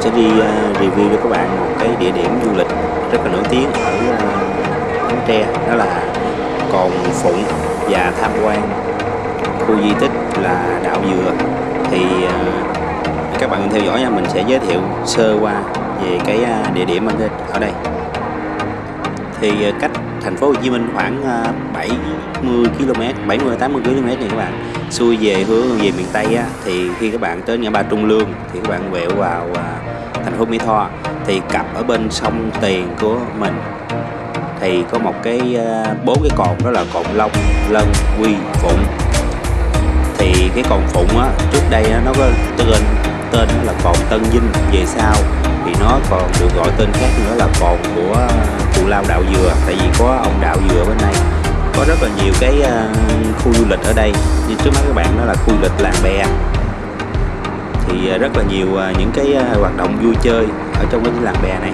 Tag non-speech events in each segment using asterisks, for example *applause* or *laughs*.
sẽ đi à, review cho các bạn một cái địa điểm du lịch rất là nổi tiếng ở à, Bến Tre đó là Cồn Phụng và tham quan. Khu di tích là đảo dừa. Thì à, các bạn theo dõi nha mình sẽ giới thiệu sơ qua về cái địa điểm ở đây, ở đây. Thì cách thành phố Hồ Chí Minh khoảng 70 km 70 80 km này các bạn. Xuôi về hướng về miền Tây á, thì khi các bạn tới ngã ba Trung Lương thì các bạn quẹo vào thành phố Mỹ Tho thì cặp ở bên sông Tiền của mình thì có một cái ờ, bốn cái cồn đó là cồn Long, Lân, Quy, Phụng. Thì cái cồn Phụng á trước đây nó có tên tên là cồn Tân Vinh về sau thì nó còn được gọi tên khác nữa là cồn của cù lao đạo dừa tại vì có ông đạo dừa bên đây. Có rất là nhiều cái ờ, khu du lịch ở đây. Như trước mắt các bạn đó là khu du lịch làng bè thì à, rất là nhiều à, những cái à, hoạt động vui chơi ở trong cái làng bè này.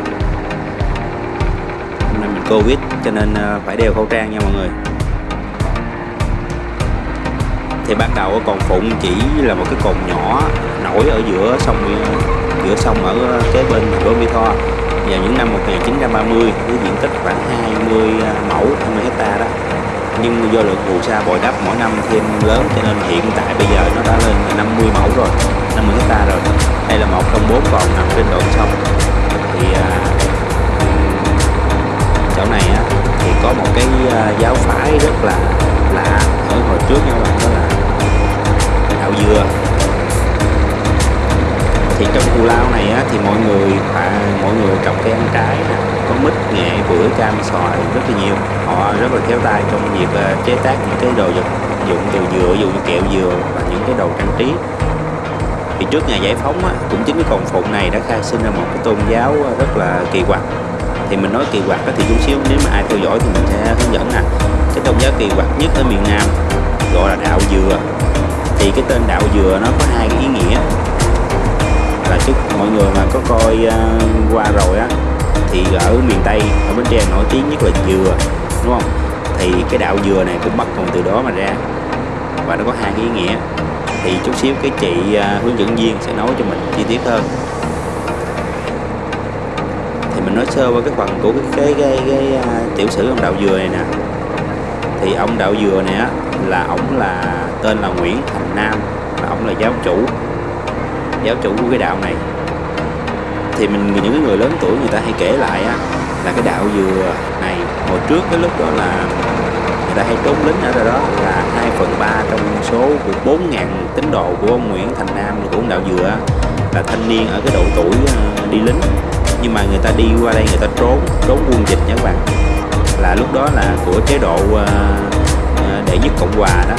Hôm nay mình covid cho nên phải đeo khẩu trang nha mọi người. Thì ban đầu ở phụng chỉ là một cái cồn nhỏ nổi ở giữa sông giữa sông ở kế bên thành phố Mỹ Tho. Vào những năm 1930 với diện tích khoảng 20 mẫu 20 hecta đó. Nhưng do lượng phù sa bồi đắp mỗi năm thêm lớn, cho nên hiện tại bây giờ nó đã lên 50 mẫu rồi. 50 hecta rồi. Đây là một trong bốn vòng nằm trên đoạn sông. Thì à, chỗ này á, thì có một cái à, giáo phái rất là lạ. Ở hồi trước nha các bạn đó là đạo dừa. Thì trong cù lao này á, thì mọi người à, mọi người trồng cây ăn trái nè có mít nghệ bưởi cam xoài rất là nhiều. Họ rất là khéo tay trong việc à, chế tác những cái đồ vật dụng từ dừa ví dụ như kẹo dừa và những cái đồ trang trí thì trước ngày giải phóng á, cũng chính cái cồn phụng này đã khai sinh ra một cái tôn giáo ờ, rất là kỳ quặc. Thì mình nói kỳ quặc đó thì chút xíu nếu mà ai theo dõi thì mình sẽ hướng dẫn nè. Cái tôn giáo kỳ quặc nhất ở miền Nam gọi là đạo dừa. Thì cái tên đạo dừa nó có hai cái ý nghĩa. Là trước mọi người mà có coi uh, qua rồi á thì ở miền Tây ở Bến Tre nổi tiếng nhất là dừa đúng không? Thì cái đạo dừa này cũng bắt nguồn từ đó mà ra. Và nó có hai cái ý nghĩa thì chút xíu cái chị uh, hướng dẫn viên sẽ nói cho mình chi tiết hơn. Thì mình nói sơ qua cái phần của cái cái, cái, cái uh, tiểu sử ông đạo dừa này nè. Thì ông đạo dừa này á là ông là tên là Nguyễn Thành Nam là ông là giáo chủ giáo chủ của cái đạo này. Thì mình những cái người lớn tuổi người ta hay kể lại á là cái đạo dừa này hồi trước cái lúc đó là đã ta hay trốn lính ở đó là 2 phần 3 trong số của 4.000 tín đồ của ông Nguyễn Thành Nam của ông đạo dừa. Là thanh niên ở cái độ tuổi ờ, đi lính. Nhưng mà người ta đi qua đây người ta trốn trốn quân dịch nha các bạn. Là lúc đó là của chế độ ờ, ờ, đệ nhất cộng hòa đó.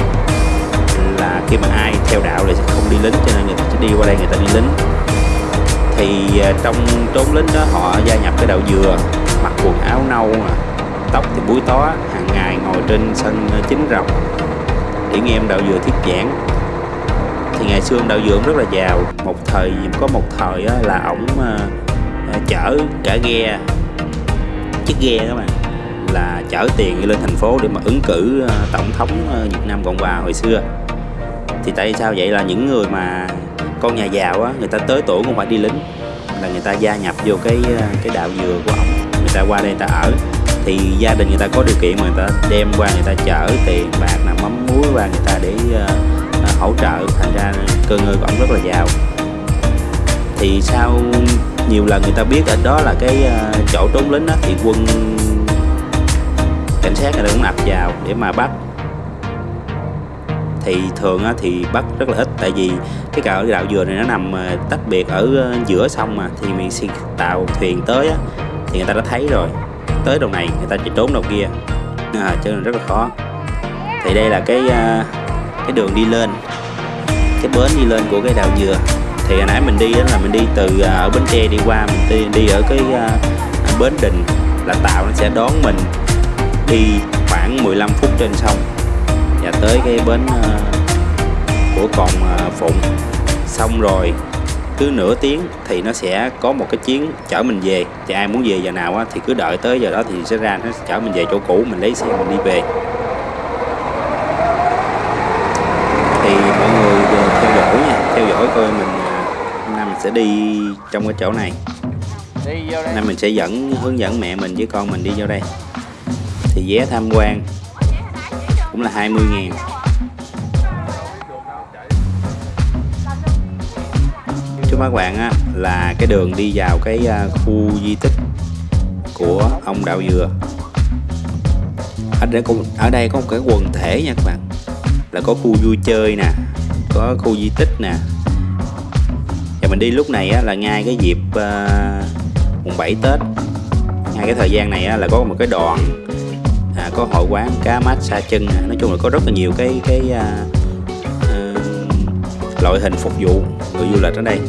Là khi mà ai theo đạo thì sẽ không đi lính, cho nên người ta sẽ đi qua đây người ta đi lính. Thì trong trốn lính đó họ gia nhập cái đạo dừa, mặc quần áo nâu mà tóc thì búi tó, hàng ngày ngồi trên sân ờ, chính rồng để nghe em đạo dừa thuyết giảng. Thì ngày xưa ông đạo dừa rất là giàu. Một thời, có một thời ờ, là ổng ờ, chở cả ghe, chiếc ghe các bạn là chở tiền lên thành phố để mà ứng cử tổng thống Việt Nam Cộng Hòa hồi xưa. Thì tại sao vậy là những người mà con nhà giàu á, người ta tới tuổi cũng phải đi lính, là người ta gia nhập vô cái cái đạo dừa của ông người ta qua đây người ta ở thì gia đình người ta có điều kiện mà người ta đem qua người ta chở tiền bạc là mắm muối qua người ta để uh, hỗ trợ. Thành ra cơ ngơi của ông rất là giàu. Thì sau nhiều lần người ta biết ở đó là cái uh, chỗ trốn lính đó thì quân cảnh sát người ta cũng ập vào để mà bắt. Thì thường thì bắt rất là ít tại vì cái cạo đạo dừa này nó nằm tách biệt ở giữa sông mà. Thì mình xin tàu thuyền tới thì người ta đã thấy rồi tới đầu này người ta chỉ trốn đầu kia. À, cho nên rất là khó. Thì đây là cái à, cái đường đi lên. Cái bến đi lên của cái đào dừa. Thì hồi nãy mình đi đó là mình đi từ à, ở bến tre đi qua mình đi, đi ở cái à, bến đình là tạo nó sẽ đón mình đi khoảng 15 phút trên sông và tới cái bến uh, của còn uh, Phụng. Xong rồi cứ nửa tiếng thì nó sẽ có một cái chuyến chở mình về. Thì ai muốn về giờ nào á, thì cứ đợi tới giờ đó thì sẽ ra nó chở mình về chỗ cũ mình lấy xe mình đi về. Thì mọi người theo dõi nha theo dõi coi mình hôm nay mình sẽ đi trong cái chỗ này. Đây. Nên mình sẽ dẫn hướng dẫn mẹ mình với con mình đi vô đây. Thì vé tham quan cũng là 20 ngàn trước các bạn á, là cái đường đi vào cái à, khu di tích của ông đạo dừa. Ở đây có, ở đây có một cái quần thể nha các bạn. Là có khu vui chơi nè có khu di tích nè. Và mình đi lúc này á, là ngay cái dịp uh, mùng 7 Tết. Ngay cái thời gian này á, là có một cái đoạn à, có hội quán cá mát xa chân nè. nói chung là có rất là nhiều cái cái uh, loại hình phục vụ người du lịch ở đây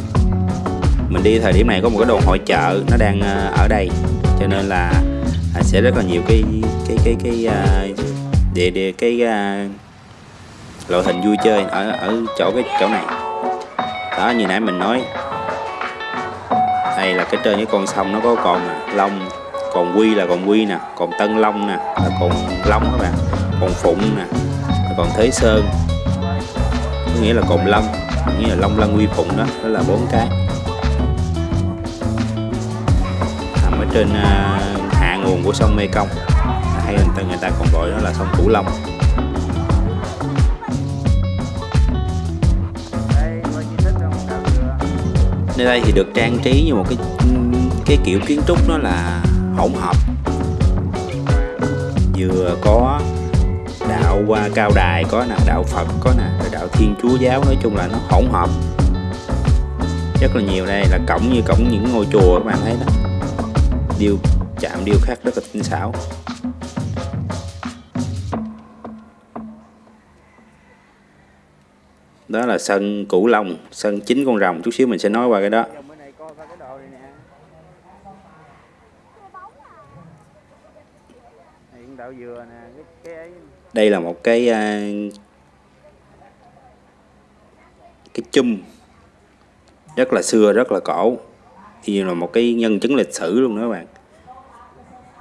mình đi thời điểm này có một cái đồ hội chợ nó đang ờ, ở đây. Cho nên là à, sẽ rất là nhiều cái cái cái cái à, địa địa cái à, loại hình vui chơi ở ở chỗ cái chỗ này. Đó như nãy mình nói. Đây là cái trên cái con sông nó có còn nè long còn quy là còn quy nè còn tân long nè là còn long các bạn còn phụng nè còn thế sơn. Có nghĩa là còn long nghĩa là long lân quy phụng đó đó là bốn cái. Trên à, hạ nguồn của sông mekong. À, hay người ta, người ta còn gọi đó là sông cửu long. Nơi đây thì được trang trí như một cái cái kiểu kiến trúc nó là hỗn hợp. Vừa có đạo qua cao đài có nè đạo phật có nè rồi đạo thiên chúa giáo nói chung là nó hỗn hợp. Rất là nhiều đây là cổng như cổng những ngôi chùa các bạn thấy đó điêu chạm điêu khắc rất là tinh xảo. Đó là sân cửu long, sân chính con rồng. Chút xíu mình sẽ nói qua cái đó. Đây là một cái à, cái chum rất là xưa, rất là cổ thì là một cái nhân chứng lịch sử luôn đó các bạn.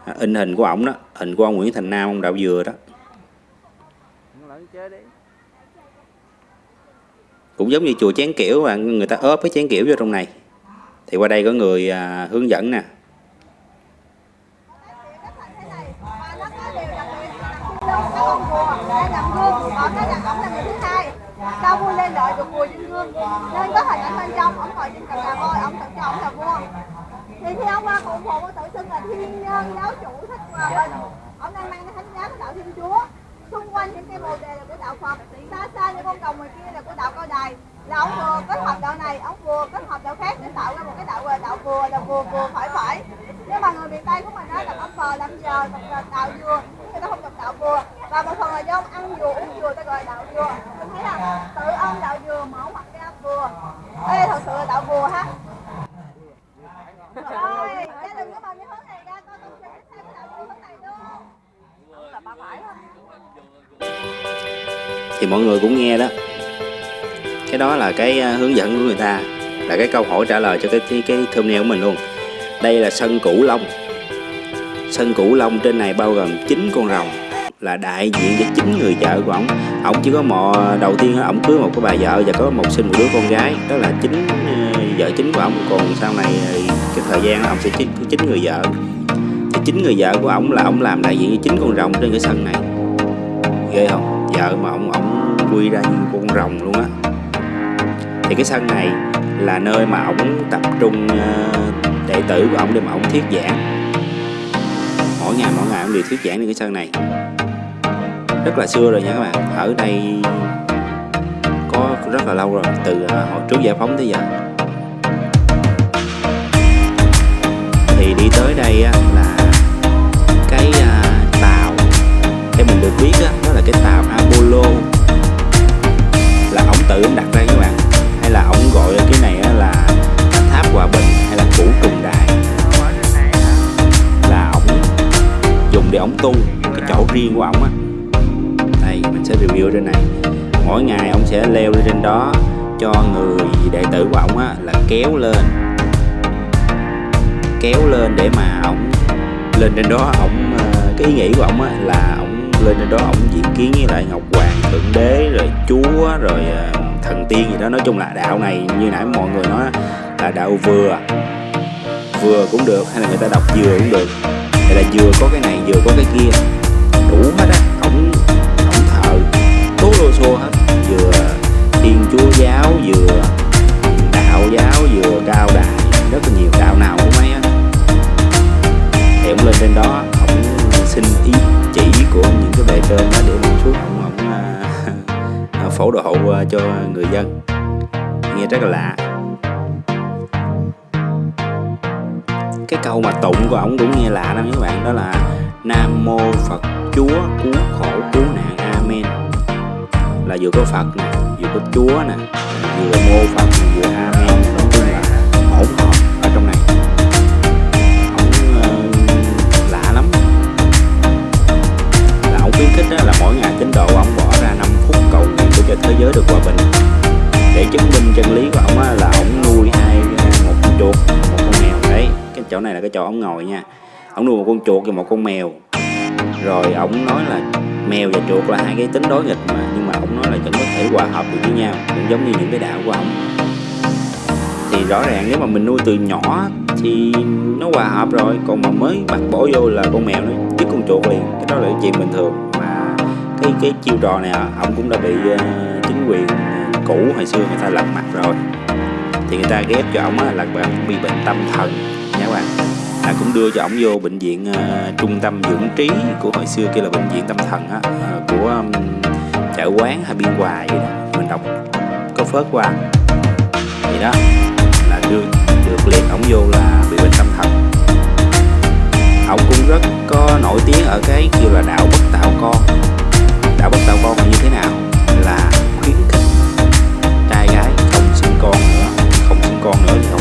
À, in hình của ổng đó hình của ông Nguyễn Thành Nam ông đạo dừa đó. Cũng giống như chùa chén kiểu bạn người ta ốp cái chén kiểu vô trong này. Thì qua đây có người à, hướng dẫn nè. Thì qua cụ phụ tự xưng là thiên nhân, giáo chủ thích hòa bình. Ông đang mang cái thánh giá của đạo thiên chúa. Xung quanh những cây bồ đề là của đạo phật. Xa xa những con đồng ngoài kia là của đạo cao đài. Là ông vừa kết hợp đạo này, ông vừa kết hợp đạo khác để tạo ra một cái đạo là đạo vừa là vừa vừa phải phải. Nhưng mà người miền tây của mình đó là ông phờ làm giờ là đạo dừa người ta không đọc đạo vừa. Và một phần là do ông ăn dừa uống dừa ta gọi là đạo dừa mình thấy là tự ông đạo dừa mở mặt ra vừa. Đây thật sự là đạo vừa ha rồi gia đình có bao nhiêu hướng này ra coi con sẽ xem cái hướng này luôn. Là ba phải thôi. Thì mọi người cũng nghe đó. Cái đó là cái à, hướng dẫn của người ta là cái câu hỏi trả lời cho cái cái, cái thumbnail của mình luôn. Đây là sân cửu long. Sân cửu long trên này bao gồm 9 con rồng là đại diện cho chín người vợ của ổng. Ổng chỉ có một đầu tiên ổng cưới một cái bà vợ và có một sinh một đứa con gái đó là chính ờ, vợ chính của ổng. Còn sau này ờ, cái thời gian ông sẽ chính chính người vợ. Thì chính người vợ của ông là ông làm đại diện cho chính con rồng trên cái sân này. Ghê không? Vợ mà ông ông quy ra như con rồng luôn á. Thì cái sân này là nơi mà ông tập trung ờ, đệ tử của ông để mà ông thuyết giảng. Mỗi ngày mỗi ngày ông đều thuyết giảng trên cái sân này. Rất là xưa rồi nha các bạn. Ở đây có rất là lâu rồi, từ ờ, hồi trước giải phóng tới giờ. Thì đi tới đây á, lên trên đó ổng ờ, cái ý nghĩ của ổng á, là ổng lên trên đó ổng diện kiến với lại ngọc hoàng, thượng đế, rồi chúa, rồi ờ, thần tiên gì đó. Nói chung là đạo này như nãy mọi người nói là đạo vừa. Vừa cũng được, hay là người ta đọc vừa cũng được. Hay là vừa có cái này, vừa có cái kia. Đủ hết á ổng ổng thờ. Tố lô xô hết. Vừa thiên chúa giáo, vừa đạo giáo, vừa cao đài. Rất là nhiều đạo nào cũng mấy á thì ông lên trên đó. Ông xin ý chỉ của những cái bề trên đó để ông xuống. Ông ông à, *laughs* à phổ độ hậu à, cho người dân. Nghe rất là lạ. Cái câu mà tụng của ông cũng nghe lạ lắm các bạn. Đó là nam mô phật chúa cứu khổ cứu nạn. Amen. Là vừa có phật nè vừa có chúa nè vừa mô phật vừa amen. Cái chỗ ông ngồi nha. Ông nuôi một con chuột và một con mèo. Rồi ông nói là mèo và chuột là hai cái tính đối nghịch mà, nhưng mà ông nói là vẫn có thể hòa hợp được với nhau, cũng giống như những cái đạo của ông. thì rõ ràng nếu mà mình nuôi từ nhỏ thì nó hòa hợp rồi, còn mà mới bắt bỏ vô là con mèo nó giết con chuột liền, cái đó là chuyện bình thường. Mà cái cái chiêu trò này à, ông cũng đã bị ờ, chính quyền cũ hồi xưa người ta lật mặt rồi. Thì người ta ghép cho ông là bạn bị bệnh tâm thần. Nha các bạn là cũng đưa cho ổng vô bệnh viện à, trung tâm dưỡng trí của hồi xưa kia là bệnh viện tâm thần á à, của um, chợ quán hay biên hòa vậy đó mình đọc có phớt qua. Vậy đó là đưa được liệt ổng vô là bị bệnh tâm thần. Ổng cũng rất có nổi tiếng ở cái kêu là đạo bất tạo con. Đạo bất tạo con là như thế nào? Là khuyến khích trai gái không sinh con nữa không sinh con nữa thì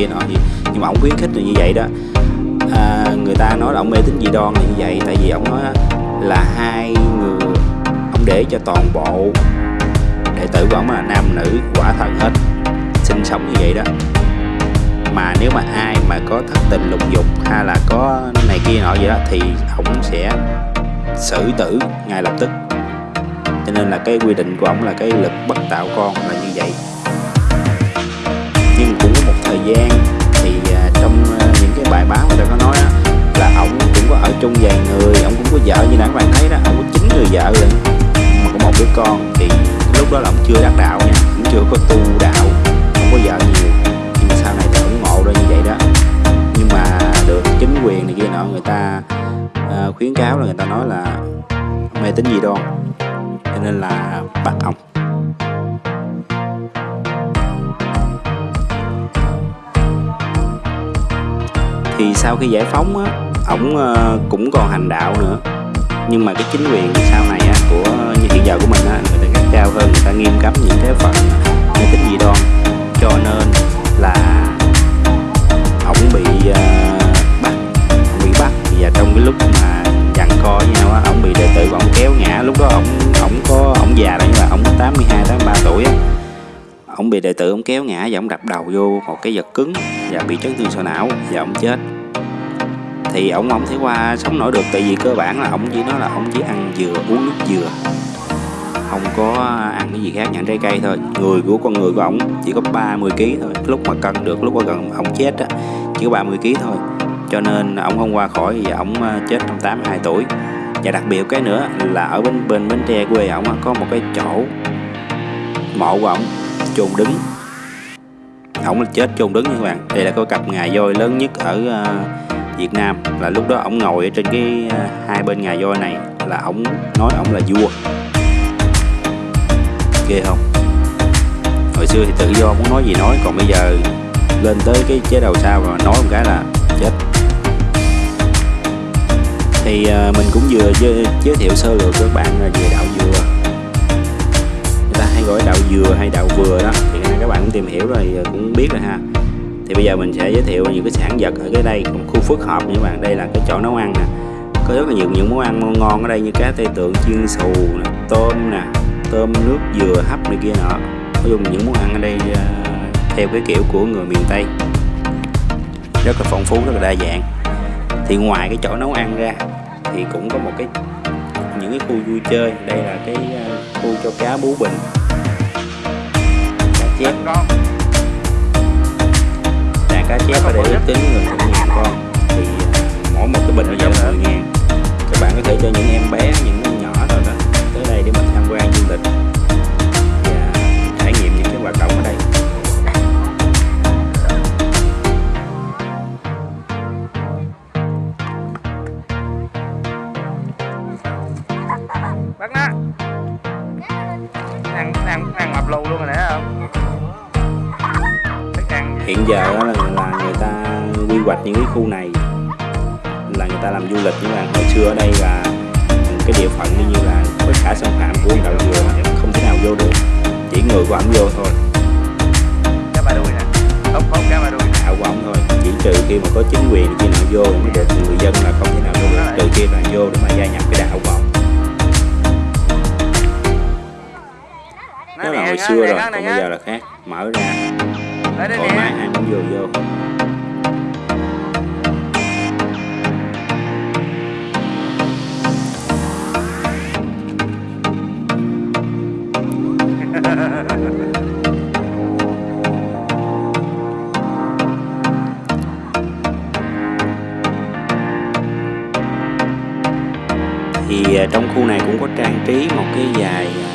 kia nọ gì nhưng mà ông khuyến khích là như vậy đó. À, người ta nói là ông mê tín dị đoan là như vậy tại vì ông nói là hai người ông để cho toàn bộ đệ tử của ông là nam nữ quả thần hết sinh sống như vậy đó. Mà nếu mà ai mà có thất tình lục dục hay là có này kia nọ vậy đó thì ông sẽ xử tử ngay lập tức. Cho nên là cái quy định của ông là cái lực bất tạo con là như vậy. Nhưng cũng thời gian thì à, trong à, những cái bài báo người ta có nói á, là ổng cũng có ở chung vài người ổng cũng có vợ như nãy các bạn thấy đó ổng có chín người vợ rồi mà có một đứa con. Thì lúc đó là ổng chưa đắc đạo nha cũng chưa có tu đạo không có vợ nhiều. Nhưng mà sau này thì ủng ngộ ra như vậy đó. Nhưng mà được chính quyền này kia nọ người ta uh, khuyến cáo là người ta nói là mê tín gì đoan. Cho nên là bắt ổng. Thì sau khi giải phóng á ổng ờ, cũng còn hành đạo nữa. Nhưng mà cái chính quyền sau này á của như hiện giờ của mình á người ta gắt cao hơn người ta nghiêm cấm những cái phần ờ, mê tín dị đoan. Cho nên là ổng bị uh, bắt ổng bị bắt. Và trong cái lúc mà giằng co với nhau á ổng bị đệ tử ổng kéo ngã. Lúc đó ổng ổng có ổng già là nhưng mà ổng 82 83 tuổi á ông bị đệ tử ông kéo ngã và ông đập đầu vô một cái vật cứng và bị chấn thương sọ não và ông chết. Thì ông không thể qua sống nổi được tại vì cơ bản là ông chỉ nói là ông chỉ ăn dừa, uống nước dừa. Không có ăn cái gì khác nhận trái cây thôi. Người của con người của ông chỉ có 30 kg thôi. Lúc mà cân được, lúc mà gần ông chết á, chỉ có 30 kg thôi. Cho nên ông không qua khỏi và ông ờ, chết trong 82 tuổi. Và đặc biệt cái nữa là ở bên bên bến tre quê ổng có một cái chỗ mộ của ổng chôn đứng. Ổng là chết chôn đứng nha các bạn. Đây là có cặp ngà voi lớn nhất ở ờ, Việt Nam. Là lúc đó ổng ngồi ở trên cái ờ, hai bên ngà voi này là ổng nói ổng là vua. Ghê không? Hồi xưa thì tự do muốn nói gì nói còn bây giờ lên tới cái chế đầu sao rồi nói một cái là chết. Thì ờ, mình cũng vừa giới, giới thiệu sơ lược các bạn về đạo dừa gói đậu dừa hay đậu vừa đó, thì các bạn cũng tìm hiểu rồi cũng biết rồi ha. Thì bây giờ mình sẽ giới thiệu những cái sản vật ở cái đây khu phức hợp nha các bạn. Đây là cái chỗ nấu ăn nè. Có rất là nhiều những món ăn ngon ngon ở đây như cá tây tượng, chiên xù nè, tôm nè, tôm nước dừa hấp này kia nọ. Nói chung những món ăn ở đây ờ, theo cái kiểu của người miền tây. Rất là phong phú, rất là đa dạng. Thì ngoài cái chỗ nấu ăn ra, thì cũng có một cái, những cái khu vui chơi. Đây là cái ờ, khu cho cá bú bình chép. Đàn cá chép ở đây ước tính gần một ngàn con. Thì à, mỗi một cái bình nó giá là 10 ngàn các bạn có thể cho những em bé những giờ đó là, là người ta quy hoạch những cái khu này là người ta làm du lịch. Nhưng mà hồi xưa ở đây là cái địa phận như là với cả xâm phạm của đạo dừa mà không thể nào vô được chỉ người của ổng vô thôi. Cá bà đuôi nè ốc ốc cá bà đuôi đạo của ổng thôi. Chỉ trừ khi mà có chính quyền khi nào vô mới được người dân là không thể nào vô được. Trừ khi là vô để mà gia nhập cái đạo của ổng đó là hồi xưa rồi còn bây giờ là khác. Mở ra Tới đây thoải mái nè ai muốn vô vô. Thì à, trong khu này cũng có trang trí một cái vài à,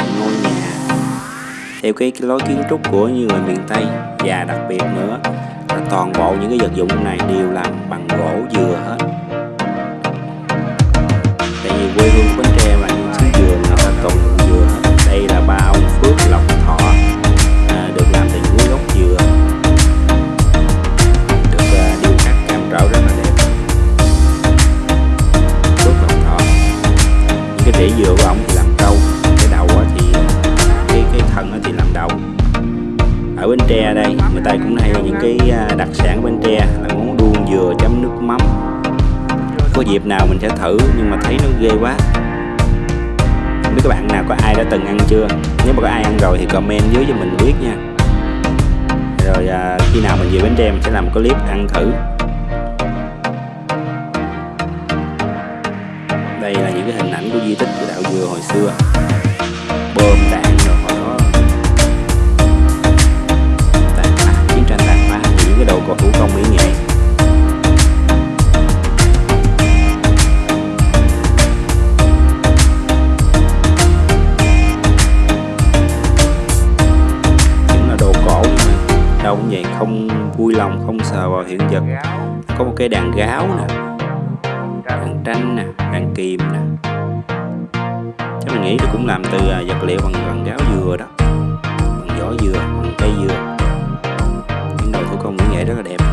theo cái, cái lối kiến trúc của như người miền Tây và đặc biệt nữa là toàn bộ những cái vật dụng này đều làm bằng gỗ dừa hết. Tại vì quê hương của Bến Tre là những xứ dừa là ta Tre đây. Người ta cũng hay những cái à, đặc sản bên Tre. Là món đuông dừa chấm nước mắm. Có dịp nào mình sẽ thử nhưng mà thấy nó ghê quá. Không biết các bạn nào có ai đã từng ăn chưa? Nếu mà có ai ăn rồi thì comment dưới cho mình biết nha. Rồi à, khi nào mình về Bến Tre mình sẽ làm một clip ăn thử. Đây là những cái hình ảnh của di tích của đạo dừa hồi xưa. Hiện vật có một cái đàn gáo nè, đàn tranh nè, đàn kìm nè. Chắc mình nghĩ nó cũng làm từ à, vật liệu bằng bằng gáo dừa đó. Bằng vỏ dừa, bằng cây dừa. Những đồ thủ công mỹ nghệ rất là đẹp.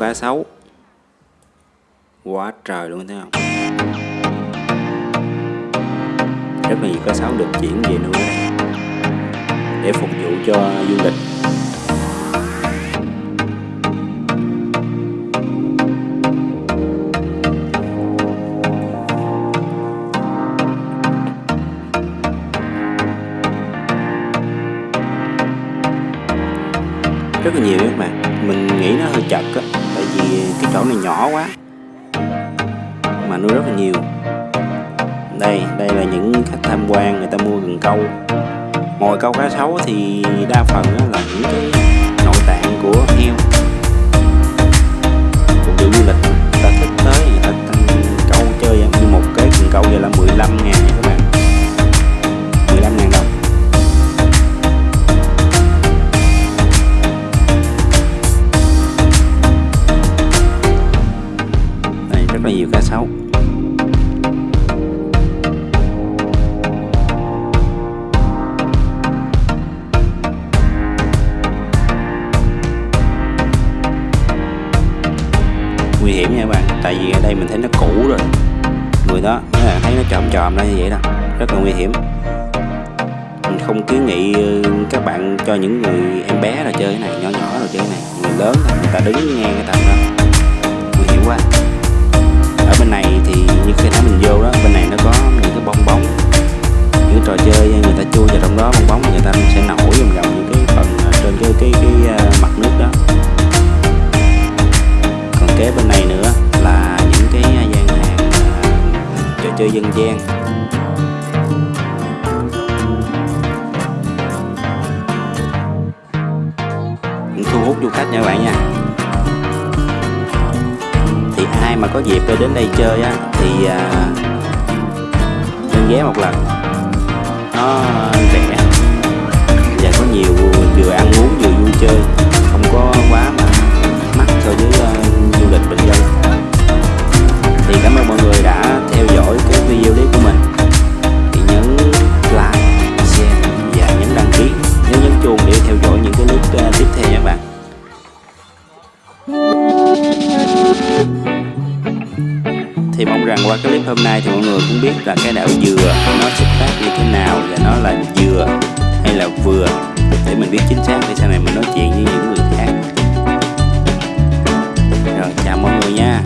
Cá sấu quá trời luôn, thấy không? Rất là nhiều cá sấu được chuyển về nuôi để phục vụ cho du lịch. Rất là nhiều các bạn. Mình nghĩ nó hơi chật á cái chỗ này nhỏ quá. Mà nuôi rất là nhiều. Đây đây là những khách tham quan, người ta mua gần câu. Ngồi câu cá sấu thì đa phần là những cái nội tạng của heo. Phục vụ du lịch, người ta thích tới người ta câu chơi như một cái cần câu vậy là 15 ngàn. qua clip hôm nay thì mọi người cũng biết là cái đảo dừa nó xuất phát như thế nào và nó là dừa hay là vừa. Để mình biết chính xác để sau này mình nói chuyện với những người khác. Rồi, chào mọi người nha.